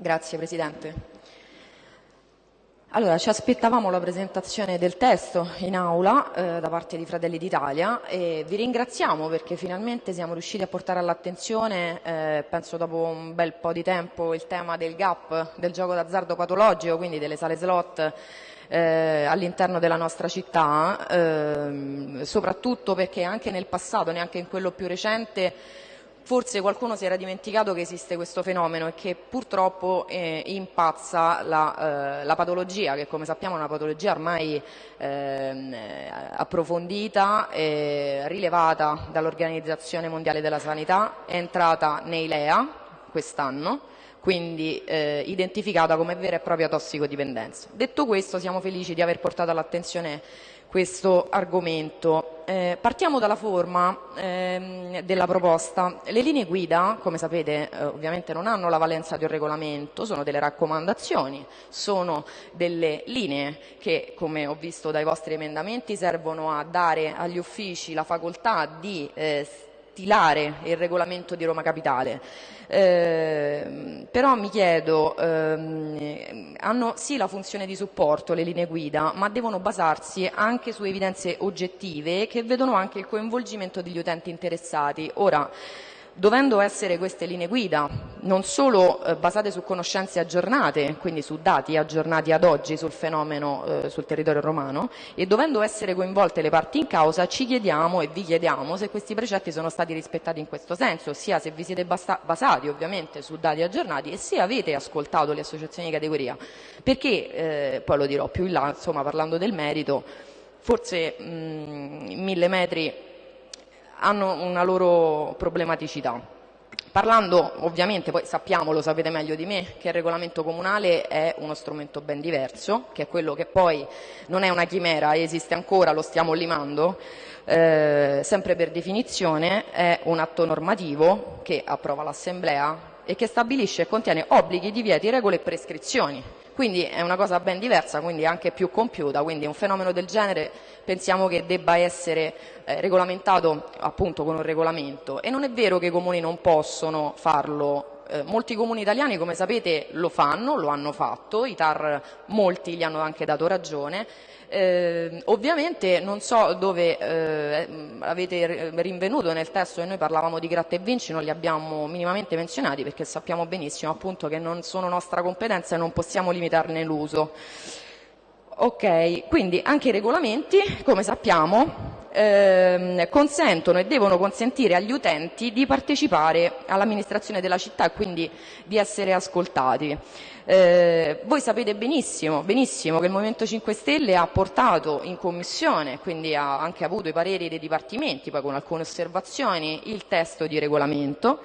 Grazie Presidente. Allora, ci aspettavamo la presentazione del testo in aula eh, da parte di Fratelli d'Italia e vi ringraziamo perché finalmente siamo riusciti a portare all'attenzione, eh, penso dopo un bel po' di tempo, il tema del gap del gioco d'azzardo patologico, quindi delle sale slot eh, all'interno della nostra città, ehm, soprattutto perché anche nel passato, neanche in quello più recente, forse qualcuno si era dimenticato che esiste questo fenomeno e che purtroppo eh, impazza la, eh, la, patologia, che come sappiamo è una patologia ormai eh, approfondita, rilevata dall'Organizzazione Mondiale della Sanità, è entrata nei LEA quest'anno, quindi eh, identificata come vera e propria tossicodipendenza. Detto questo siamo felici di aver portato all'attenzione questo argomento. Eh, partiamo dalla forma ehm, della proposta. Le linee guida, come sapete, eh, ovviamente non hanno la valenza di un regolamento, sono delle raccomandazioni, sono delle linee che, come ho visto dai vostri emendamenti, servono a dare agli uffici la facoltà di eh, stilare il regolamento di Roma Capitale. Eh, però mi chiedo, ehm, hanno sì la funzione di supporto le linee guida, ma devono basarsi anche su evidenze oggettive che vedono anche il coinvolgimento degli utenti interessati. Ora, dovendo essere queste linee guida non solo eh, basate su conoscenze aggiornate, quindi su dati aggiornati ad oggi sul fenomeno eh, sul territorio romano, e dovendo essere coinvolte le parti in causa, ci chiediamo e vi chiediamo se questi precetti sono stati rispettati in questo senso, sia se vi siete basati ovviamente su dati aggiornati e se avete ascoltato le associazioni di categoria, perché, eh, poi lo dirò più in là, insomma, parlando del merito, forse mh, mille metri hanno una loro problematicità. Parlando ovviamente, poi sappiamo, lo sapete meglio di me, che il regolamento comunale è uno strumento ben diverso, che è quello che poi non è una chimera, esiste ancora, lo stiamo limando, eh, sempre per definizione è un atto normativo che approva l'Assemblea e che stabilisce e contiene obblighi, divieti, regole e prescrizioni. Quindi è una cosa ben diversa, quindi anche più compiuta, quindi un fenomeno del genere pensiamo che debba essere eh, regolamentato appunto con un regolamento. E non è vero che i comuni non possono farlo eh, molti comuni italiani, come sapete, lo fanno, lo hanno fatto, i TAR molti gli hanno anche dato ragione, eh, ovviamente non so dove eh, avete rinvenuto nel testo che noi parlavamo di gratta e vinci, non li abbiamo minimamente menzionati perché sappiamo benissimo appunto che non sono nostra competenza e non possiamo limitarne l'uso. Ok, quindi anche i regolamenti, come sappiamo, ehm, consentono e devono consentire agli utenti di partecipare all'amministrazione della città e quindi di essere ascoltati. Eh, voi sapete benissimo, benissimo, che il Movimento 5 Stelle ha portato in commissione, quindi ha anche avuto i pareri dei dipartimenti, poi con alcune osservazioni, il testo di regolamento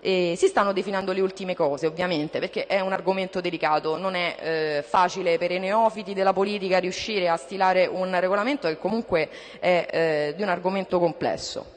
e si stanno definendo le ultime cose ovviamente perché è un argomento delicato, non è eh, facile per i neofiti della politica riuscire a stilare un regolamento che comunque è eh, di un argomento complesso.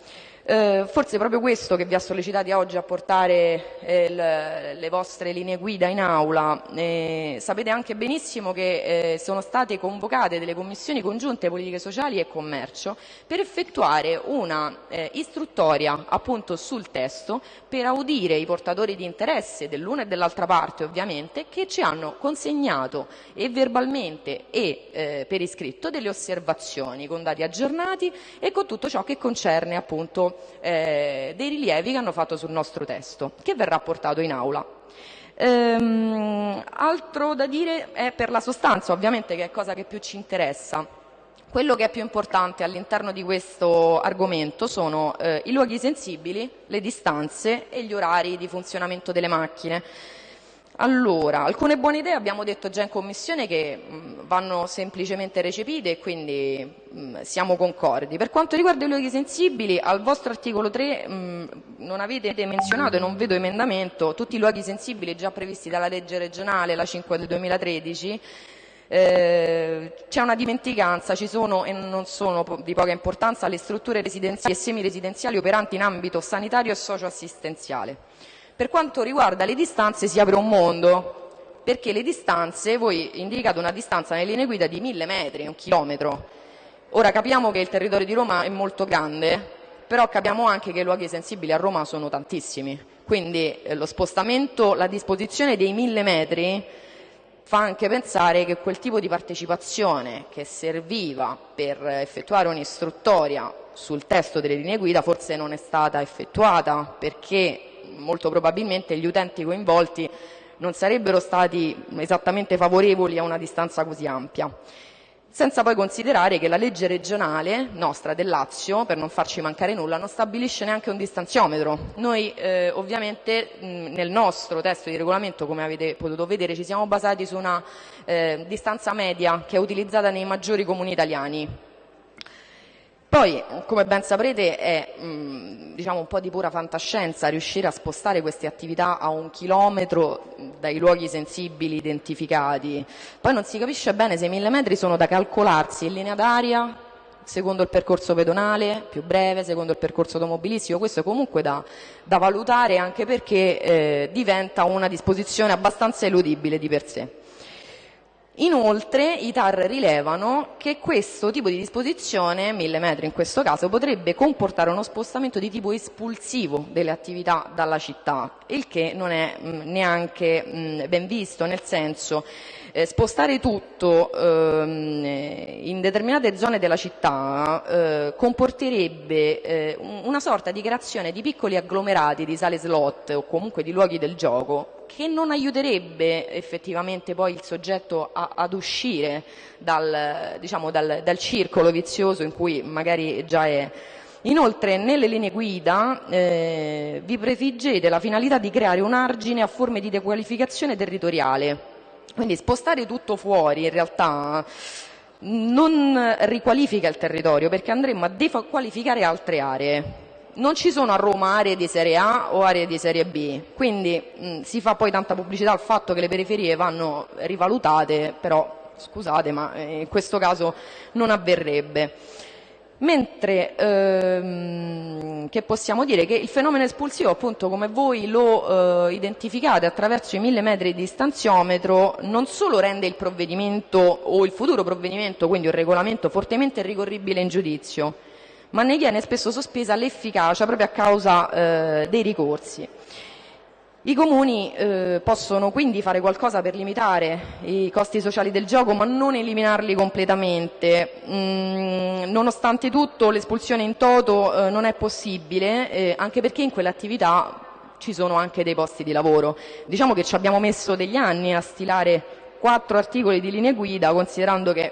Eh, forse è proprio questo che vi ha sollecitati oggi a portare eh, le, le vostre linee guida in aula. Eh, sapete anche benissimo che eh, sono state convocate delle commissioni congiunte politiche sociali e commercio per effettuare una eh, istruttoria appunto sul testo per audire i portatori di interesse dell'una e dell'altra parte ovviamente che ci hanno consegnato e verbalmente e eh, per iscritto delle osservazioni con dati aggiornati e con tutto ciò che concerne appunto eh, dei rilievi che hanno fatto sul nostro testo, che verrà portato in aula. Ehm, altro da dire è per la sostanza, ovviamente, che è cosa che più ci interessa. Quello che è più importante all'interno di questo argomento sono eh, i luoghi sensibili, le distanze e gli orari di funzionamento delle macchine. Allora, alcune buone idee abbiamo detto già in Commissione che mh, vanno semplicemente recepite e quindi mh, siamo concordi. Per quanto riguarda i luoghi sensibili, al vostro articolo 3 mh, non avete menzionato e non vedo emendamento tutti i luoghi sensibili già previsti dalla legge regionale, la 5 del 2013, eh, c'è una dimenticanza, ci sono e non sono di poca importanza le strutture residenziali e semiresidenziali operanti in ambito sanitario e socioassistenziale. Per quanto riguarda le distanze si apre un mondo, perché le distanze, voi indicate una distanza nelle linee guida di mille metri, un chilometro. Ora capiamo che il territorio di Roma è molto grande, però capiamo anche che i luoghi sensibili a Roma sono tantissimi Quindi eh, lo spostamento, la disposizione dei mille metri fa anche pensare che quel tipo di partecipazione che serviva per effettuare un'istruttoria sul testo delle linee guida forse non è stata effettuata perché molto probabilmente gli utenti coinvolti non sarebbero stati esattamente favorevoli a una distanza così ampia senza poi considerare che la legge regionale nostra del Lazio, per non farci mancare nulla, non stabilisce neanche un distanziometro. Noi eh, ovviamente mh, nel nostro testo di regolamento, come avete potuto vedere, ci siamo basati su una eh, distanza media che è utilizzata nei maggiori comuni italiani, poi, come ben saprete, è mh, diciamo, un po' di pura fantascienza riuscire a spostare queste attività a un chilometro dai luoghi sensibili identificati. Poi non si capisce bene se i mille metri sono da calcolarsi in linea d'aria, secondo il percorso pedonale, più breve, secondo il percorso automobilistico. Questo è comunque da, da valutare anche perché eh, diventa una disposizione abbastanza eludibile di per sé. Inoltre i TAR rilevano che questo tipo di disposizione, 1000 metri in questo caso, potrebbe comportare uno spostamento di tipo espulsivo delle attività dalla città, il che non è mh, neanche mh, ben visto, nel senso eh, spostare tutto ehm, in determinate zone della città eh, comporterebbe eh, una sorta di creazione di piccoli agglomerati di sale slot o comunque di luoghi del gioco che non aiuterebbe effettivamente poi il soggetto a, ad uscire dal, diciamo, dal, dal circolo vizioso in cui magari già è. Inoltre nelle linee guida eh, vi prefiggete la finalità di creare un argine a forme di dequalificazione territoriale. Quindi spostare tutto fuori in realtà non riqualifica il territorio perché andremo a dequalificare altre aree non ci sono a Roma aree di serie A o aree di serie B, quindi mh, si fa poi tanta pubblicità al fatto che le periferie vanno rivalutate, però scusate ma eh, in questo caso non avverrebbe. Mentre ehm, che possiamo dire che il fenomeno espulsivo, appunto come voi lo eh, identificate attraverso i mille metri di stanziometro, non solo rende il provvedimento o il futuro provvedimento, quindi un regolamento fortemente ricorribile in giudizio, ma ne viene spesso sospesa l'efficacia proprio a causa eh, dei ricorsi. I comuni eh, possono quindi fare qualcosa per limitare i costi sociali del gioco ma non eliminarli completamente. Mm, nonostante tutto l'espulsione in toto eh, non è possibile eh, anche perché in quelle attività ci sono anche dei posti di lavoro. Diciamo che ci abbiamo messo degli anni a stilare quattro articoli di linee guida considerando che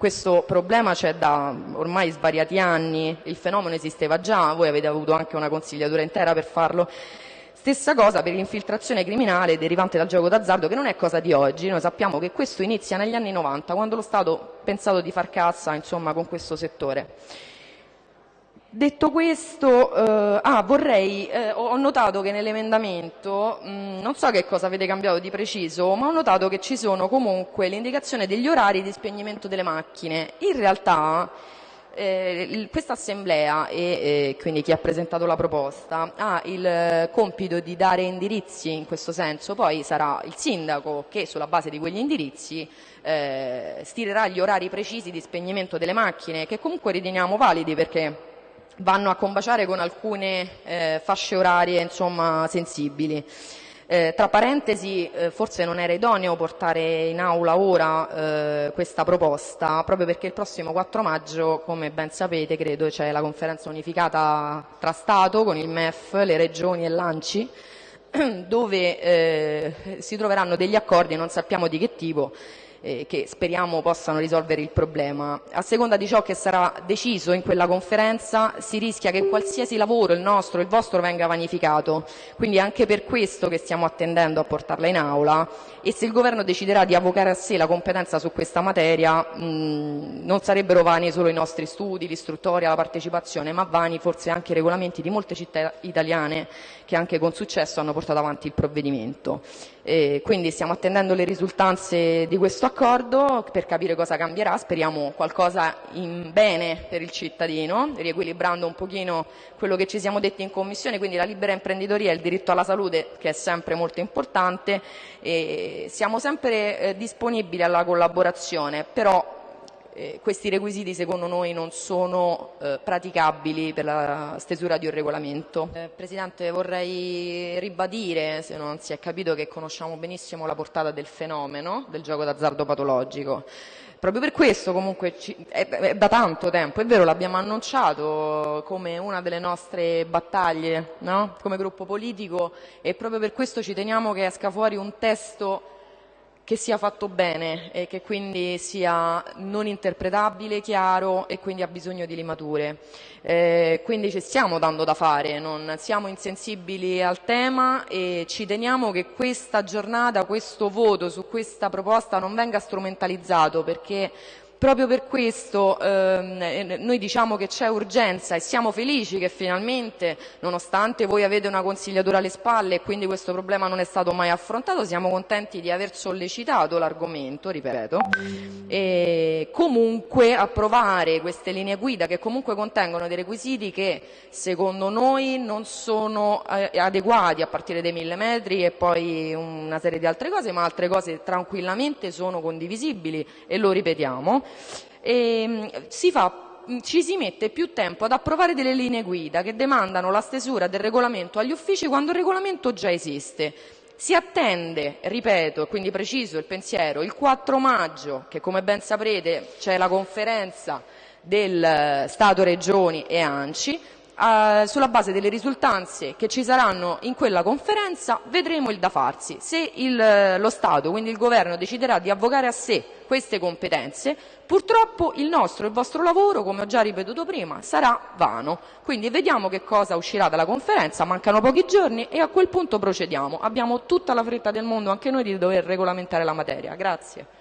questo problema c'è da ormai svariati anni, il fenomeno esisteva già, voi avete avuto anche una consigliatura intera per farlo. Stessa cosa per l'infiltrazione criminale derivante dal gioco d'azzardo che non è cosa di oggi, noi sappiamo che questo inizia negli anni 90 quando lo Stato ha pensato di far cassa insomma, con questo settore. Detto questo, eh, ah, vorrei, eh, ho notato che nell'emendamento, non so che cosa avete cambiato di preciso, ma ho notato che ci sono comunque l'indicazione degli orari di spegnimento delle macchine. In realtà eh, questa assemblea e eh, quindi chi ha presentato la proposta ha il compito di dare indirizzi in questo senso, poi sarà il sindaco che sulla base di quegli indirizzi eh, stilerà gli orari precisi di spegnimento delle macchine che comunque riteniamo validi perché vanno a combaciare con alcune eh, fasce orarie insomma, sensibili. Eh, tra parentesi, eh, forse non era idoneo portare in aula ora eh, questa proposta, proprio perché il prossimo 4 maggio, come ben sapete, credo, c'è la conferenza unificata tra Stato con il MEF, le regioni e l'ANCI, dove eh, si troveranno degli accordi, non sappiamo di che tipo, eh, che speriamo possano risolvere il problema. A seconda di ciò che sarà deciso in quella conferenza si rischia che qualsiasi lavoro, il nostro, il vostro, venga vanificato. Quindi è anche per questo che stiamo attendendo a portarla in aula e se il Governo deciderà di avvocare a sé la competenza su questa materia mh, non sarebbero vani solo i nostri studi, l'istruttoria, la partecipazione, ma vani forse anche i regolamenti di molte città italiane che anche con successo hanno portato avanti il provvedimento. E quindi stiamo attendendo le risultanze di questo accordo per capire cosa cambierà, speriamo qualcosa in bene per il cittadino, riequilibrando un pochino quello che ci siamo detti in commissione, quindi la libera imprenditoria e il diritto alla salute che è sempre molto importante. E siamo sempre eh, disponibili alla collaborazione, però eh, questi requisiti secondo noi non sono eh, praticabili per la stesura di un regolamento. Eh, Presidente vorrei ribadire, se non si è capito, che conosciamo benissimo la portata del fenomeno del gioco d'azzardo patologico. Proprio per questo comunque ci, è, è da tanto tempo, è vero l'abbiamo annunciato come una delle nostre battaglie no? come gruppo politico e proprio per questo ci teniamo che esca fuori un testo che sia fatto bene e che quindi sia non interpretabile, chiaro e quindi ha bisogno di limature. Eh, quindi ci stiamo dando da fare, non siamo insensibili al tema e ci teniamo che questa giornata, questo voto su questa proposta non venga strumentalizzato perché Proprio per questo ehm, noi diciamo che c'è urgenza e siamo felici che finalmente, nonostante voi avete una consigliatura alle spalle e quindi questo problema non è stato mai affrontato, siamo contenti di aver sollecitato l'argomento, ripeto, e comunque approvare queste linee guida che comunque contengono dei requisiti che secondo noi non sono eh, adeguati a partire dai mille metri e poi una serie di altre cose, ma altre cose tranquillamente sono condivisibili e lo ripetiamo e mm, si fa mm, ci si mette più tempo ad approvare delle linee guida che demandano la stesura del regolamento agli uffici quando il regolamento già esiste. Si attende, ripeto, quindi preciso il pensiero, il 4 maggio, che come ben saprete c'è la conferenza del eh, Stato, Regioni e ANCI, eh, sulla base delle risultanze che ci saranno in quella conferenza vedremo il da farsi. Se il, lo Stato, quindi il Governo, deciderà di avvocare a sé queste competenze, purtroppo il nostro e il vostro lavoro, come ho già ripetuto prima, sarà vano. Quindi vediamo che cosa uscirà dalla conferenza, mancano pochi giorni e a quel punto procediamo. Abbiamo tutta la fretta del mondo, anche noi, di dover regolamentare la materia. Grazie.